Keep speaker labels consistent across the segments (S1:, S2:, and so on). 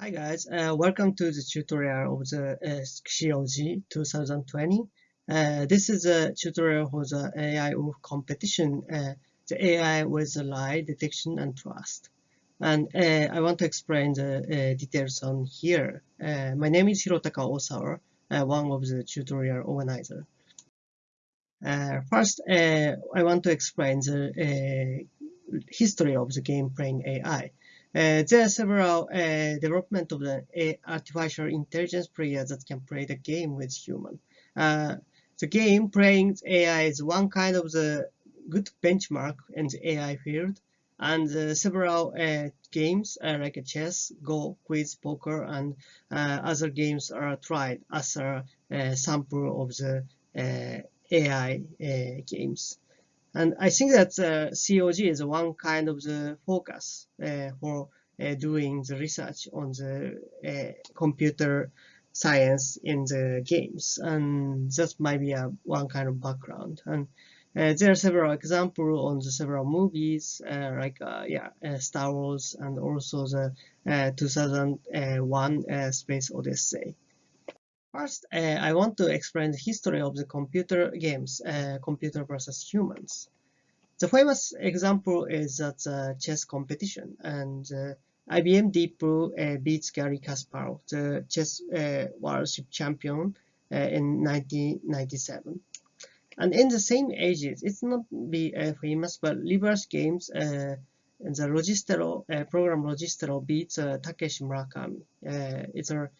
S1: Hi guys, uh, welcome to the tutorial of the uh, COG 2020. Uh, this is a tutorial for the AI wolf competition, uh, the AI with the lie detection and trust. And uh, I want to explain the uh, details on here. my name is Hirotaka Osawa, one of the tutorial organizer. first, I want to explain the history of the game playing AI. Uh, there are several uh, development of the uh, artificial intelligence players that can play the game with human. Uh, the game playing AI is one kind of the good benchmark in the AI field, and uh, several uh, games like chess, Go, quiz, poker, and other games are tried as a sample of the AI games. And I think that uh, COG is one kind of the focus uh, for uh, doing the research on the uh, computer science in the games. And that might be a one kind of background. And uh, there are several examples on the several movies, uh, like yeah, Star Wars and also the 2001 Space Odyssey. First, uh, I want to explain the history of the computer games, uh, computer versus humans. The famous example is that uh, chess competition, and uh, IBM Deep Blue uh, beats Garry Kasparov, the chess uh, world champion, in 1997. And in the same ages, it's not be famous, but reverse games the Logistello uh, program Logistello beats Takeshi Murakami. It's a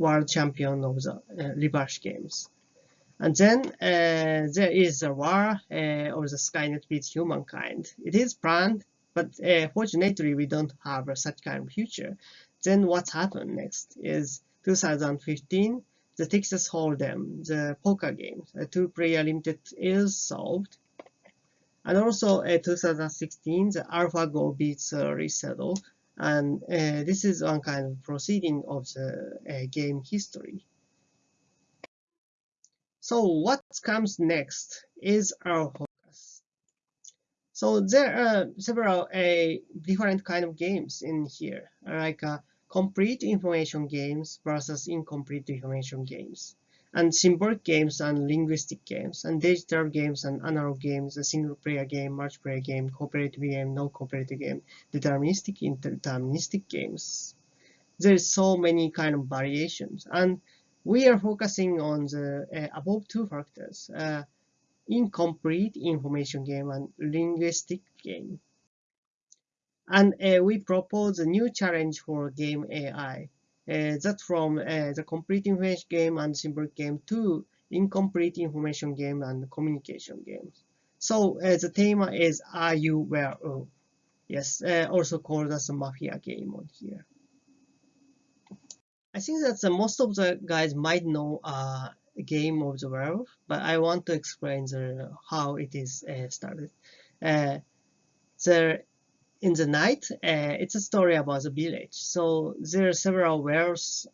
S1: world champion of the uh, reverse games. And then uh, there is a war uh, or the Skynet with humankind. It is planned, but uh, fortunately we don't have such kind of future. Then what happened next is 2015, the Texas Hold'em, the poker game, a two-player limited is solved. And also uh, 2016, the AlphaGo beats uh, Lee Sedol, and uh, this is one kind of proceeding of the uh, game history. So what comes next is our focus. So there are several uh, different kind of games in here, like uh, complete information games versus incomplete information games and symbolic games and linguistic games, and digital games and analog games, a single player game, multiplayer game, cooperative game, non-cooperative game, deterministic, interdeterministic games. There's so many kind of variations, and we are focusing on the uh, above two factors, uh, incomplete information game and linguistic game. And uh, we propose a new challenge for game AI that from uh, the complete information game and symbolic game to incomplete information game and communication games. So uh, the theme is Are You Werewolf? Yes, also called as a Mafia game on here. I think that the, most of the guys might know uh, a game of the werewolf, but I want to explain the, how it is uh, started. Uh, the in the night, uh, it's a story about the village. So there are several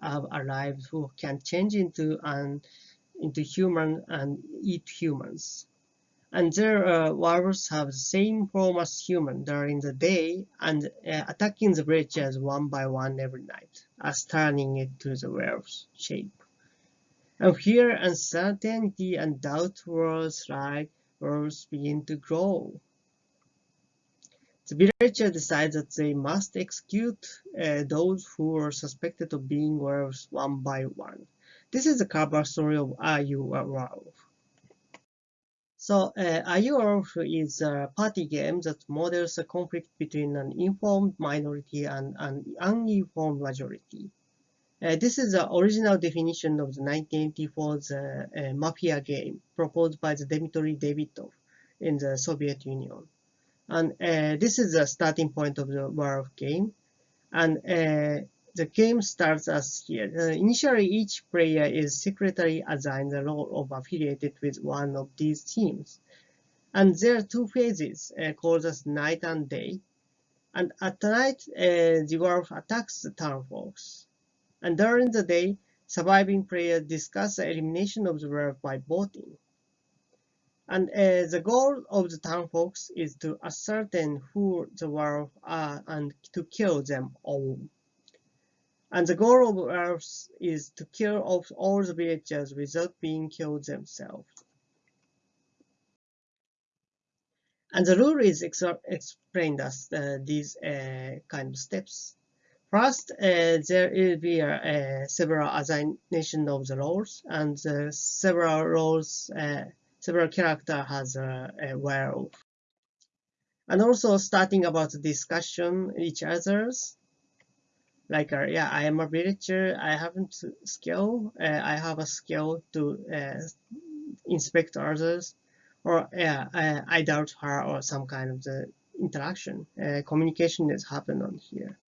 S1: have arrived who can change into an into human and eat humans. And their uh, have the same form as human during the day and uh, attacking the villagers one by one every night, as turning it to the werewolf's shape. And here uncertainty and doubt towards like werewolves begin to grow the villager decides that they must execute uh, those who are suspected of being werewolves one by one. This is the cover story of Are You a Werewolf? So, uh, Are You a Werewolf is a party game that models a conflict between an informed minority and an uninformed majority. Uh, this is the original definition of the 1984 uh, Mafia game proposed by the Dimitry Davidoff in the Soviet Union. And uh, this is the starting point of the war game. And uh, the game starts as here. Uh, initially, each player is secretly assigned the role of affiliated with one of these teams. And there are two phases uh, called as night and day. And at night, uh, the wolf attacks the townfolks. And during the day, surviving players discuss the elimination of the wolf by voting. And uh, the goal of the townfolks is to ascertain who the werewolves are and to kill them all. And the goal of Earth is to kill off all the villagers without being killed themselves. And the rule is ex explained as uh, these uh, kind of steps. First, uh, there will be uh, several assignation of the roles, and several roles, uh, several character has a, a werewolf. And also starting about discussion each other's, like uh, yeah, I am a villager, I haven't skill, uh, I have a skill to inspect others, or yeah, I, I doubt her or some kind of the interaction, communication is happening on here.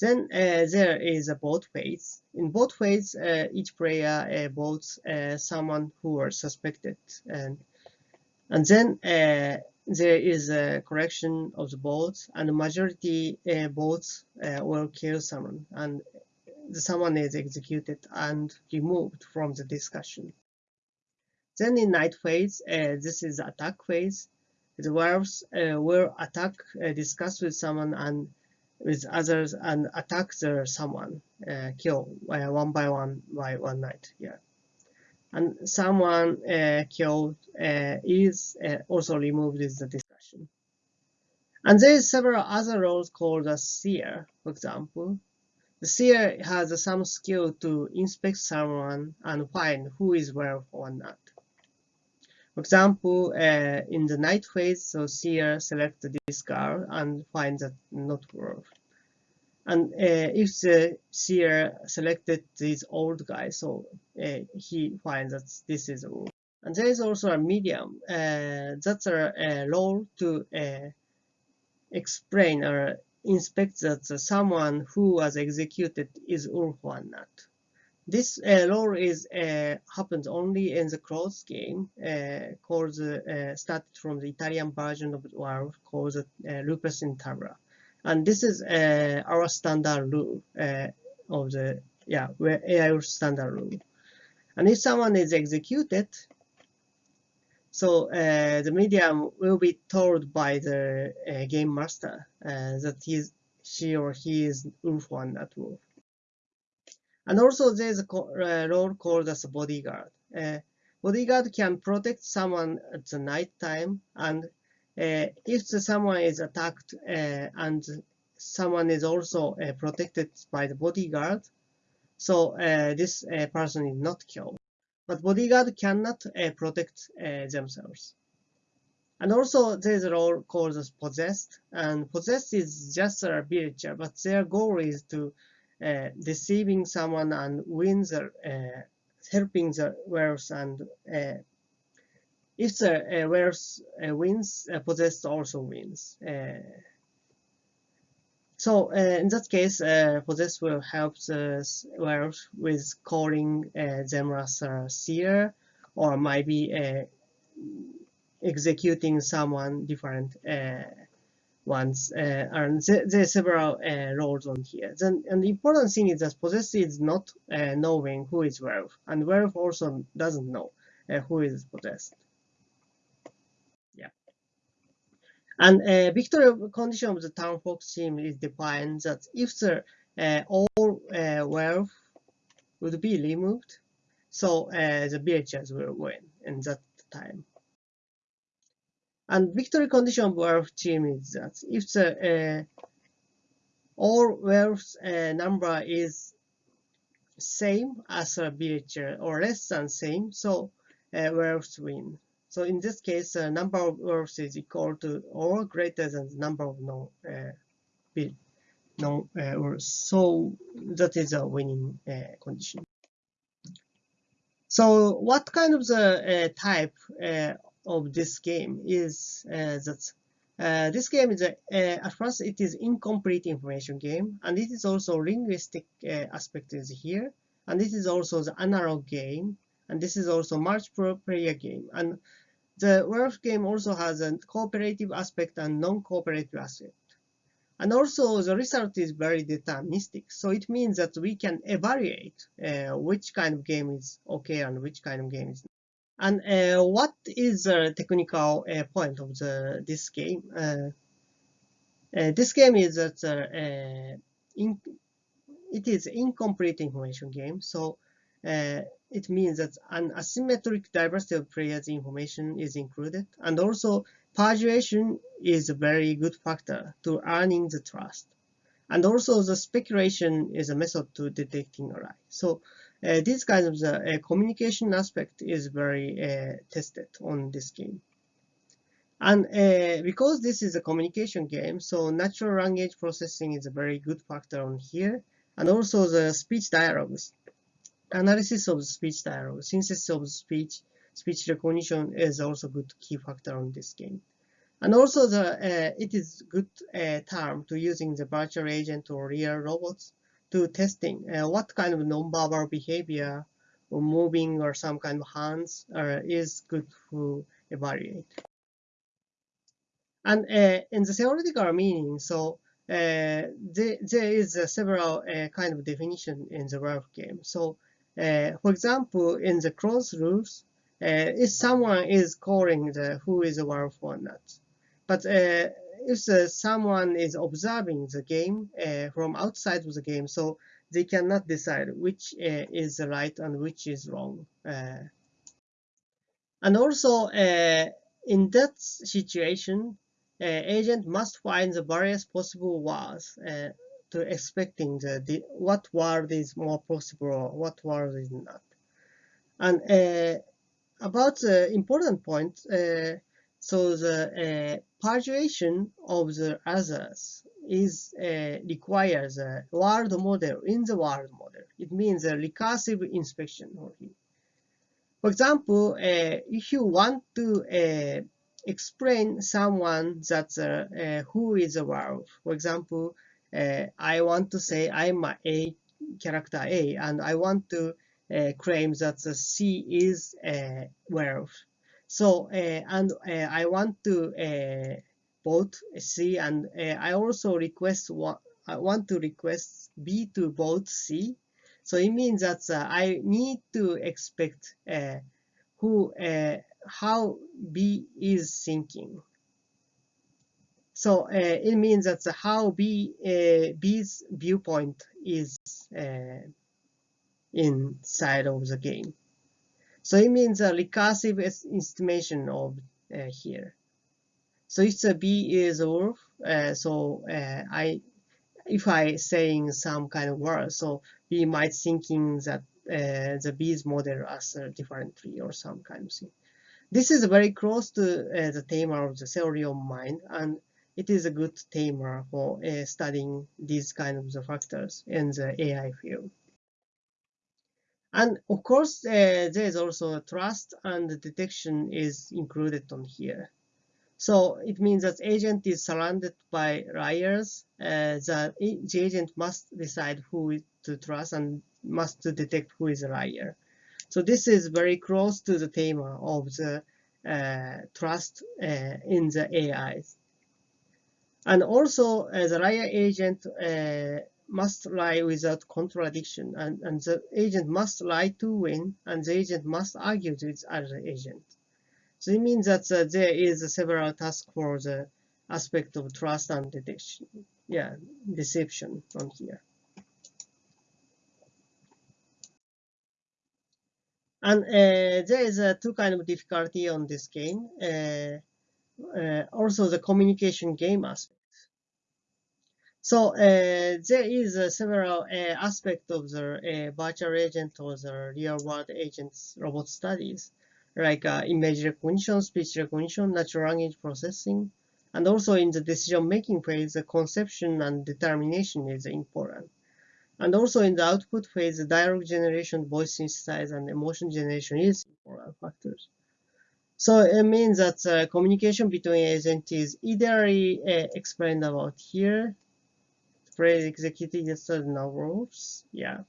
S1: Then uh, there is a both phase. In both phase, uh, each player uh, votes uh, someone who are suspected, and and then uh, there is a correction of the votes, and the majority uh, votes will kill someone, and the someone is executed and removed from the discussion. Then in night phase, this is attack phase. The werewolves will attack, discuss with someone, and with others and attack the someone, uh, kill uh, one by one by one night. Yeah, and someone uh, killed uh, is also removed in the discussion. And there is several other roles called a seer, for example. The seer has some skill to inspect someone and find who is werewolf or not. For example, uh, in the night phase, so seer selects this girl and finds that not worth. And uh, if the seer selected this old guy, so uh, he finds that this is a wolf. And there is also a medium. Uh, that's a, a role to uh, explain or inspect that someone who was executed is wolf or not. This uh, lore is uh, happens only in the closed game uh, called uh, started from the Italian version of war called uh, Lupus in Tabula, and this is our standard rule of the yeah AI standard rule. And if someone is executed, so uh, the medium will be told by the uh, game master uh, that he's, she or he is wolf one at wolf. And also there's a uh, role called as a bodyguard. Uh, bodyguard can protect someone at the night time, and uh, if someone is attacked uh, and someone is also uh, protected by the bodyguard, so this person is not killed. But bodyguard cannot protect themselves. And also there's a role called as possessed, and possessed is just a villager, but their goal is to uh, deceiving someone and wins uh, helping the werewolves and uh, if the uh, uh, wins, uh, possessed also wins. Uh, so in that case, possessed will help the werewolf with calling them as a seer or maybe executing someone different ones, uh, and there, are several uh, roles on here. Then, and the important thing is that possessed is not uh, knowing who is werewolf, and werewolf also doesn't know uh, who is possessed. Yeah. And uh, victory condition of the town fox team is defined that if the uh, all uh, werewolf would be removed, so uh, the villagers will win in that time. And victory condition of werewolf team is that if the uh, all werewolves uh, number is same as a villager or less than same, so uh, werewolves win. So in this case, the number of werewolves is equal to or greater than the number of no uh, no uh, So that is a winning uh, condition. So what kind of the uh, type uh, of this game is uh, that uh, this game is a, uh, at first it is incomplete information game and it is also linguistic aspect is here and this is also the analog game and this is also multiple player game. And the werewolf game also has a cooperative aspect and non-cooperative aspect. And also the result is very deterministic so it means that we can evaluate uh, which kind of game is okay and which kind of game is and uh, what is the technical uh, point of the this game? Uh, uh this game is that uh, in, it is incomplete information game. So uh, it means that an asymmetric diversity of players information is included. And also persuasion is a very good factor to earning the trust. And also the speculation is a method to detecting a lie. So uh, this kind of the uh, communication aspect is very uh, tested on this game. And uh, because this is a communication game, so natural language processing is a very good factor on here. And also the speech dialogues, analysis of speech dialogue, synthesis of speech, speech recognition is also good key factor on this game. And also the uh, it is good uh, term to using the virtual agent or real robots to testing uh, what kind of nonverbal behavior or moving or some kind of hands uh, is good to evaluate. And uh, in the theoretical meaning, so uh, there, there is several uh, kind of definition in the werewolf game. So, uh, for example, in the closed rules, uh, if someone is calling the who is a werewolf or not, but uh, if someone is observing the game from outside of the game, so they cannot decide which is right and which is wrong. and also, in that situation, uh, agent must find the various possible words uh, to expecting the, the, what word is more possible or what word is not. And uh, about the important point, uh, so the uh, of the others is uh, requires a word model in the word model. It means a recursive inspection. For example, if you want to explain someone that uh, uh, who is a werewolf. For example, uh, I want to say I'm a character A, and I want to uh, claim that the C is a werewolf. So, uh, and uh, I want to vote C, and I also request I want to request B to vote C. So it means that I need to expect who how B is thinking. So uh, it means that how B uh, B's viewpoint is uh, inside of the game. So it means a recursive estimation of uh, here. So if the B is wolf, uh, so uh, I, if I saying some kind of word, so B might thinking that the B's model as a different tree or some kind of thing. This is very close to uh, the theme of the theory of mind, and it is a good theme for uh, studying these kind of the factors in the AI field. And of course, uh, there is also a trust and detection is included on here. So it means that agent is surrounded by liars. Uh, the, the agent must decide who to trust and must to detect who is a liar. So this is very close to the theme of the uh, trust uh, in the AIs. And also, uh, the liar agent uh, must lie without contradiction, and, and the agent must lie to win, and the agent must argue with other agent. So it means that uh, there is several tasks for the aspect of trust and detection, yeah, deception on here. And uh, there is uh, two kind of difficulty on this game. Uh, uh also, the communication game aspect. So uh, there is uh, several aspects of the virtual agent or the real-world agents robot studies, like image recognition, speech recognition, natural language processing, and also in the decision-making phase, the conception and determination is important. And also in the output phase, the dialogue generation, voice synthesis, and emotion generation is important factors. So it means that uh, communication between agents is either uh, explained about here, phrase executed certain rules, yeah.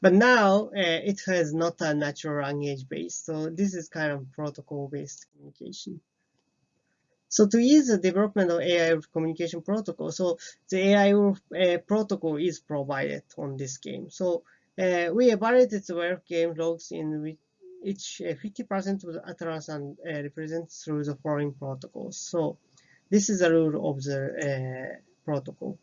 S1: But now uh, it has not a natural language base, so this is kind of protocol-based communication. So to ease the development of AI communication protocol, so the AI uh, protocol is provided on this game. So uh, we evaluated the werewolf game logs in which each 50% uh, of the utterance and represented through the following protocols. So this is the rule of the uh, protocol.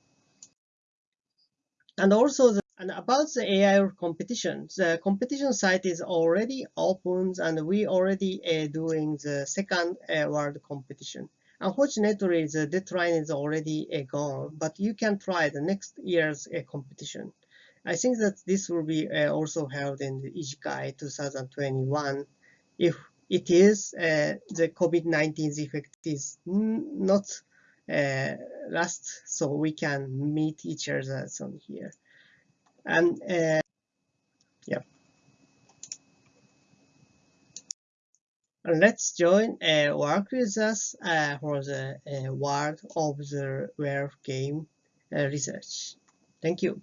S1: And also, the, and about the AI competition, the competition site is already open, and we already uh, doing the second uh, world competition. Unfortunately, the deadline is already uh, gone, but you can try the next year's uh, competition. I think that this will be uh, also held in the IJCAI 2021 if it is uh, the COVID-19 effect is not uh, last, so we can meet each other on here. And uh, yeah. And let's join uh, work with us uh, for the uh, world of the rare game uh, research. Thank you.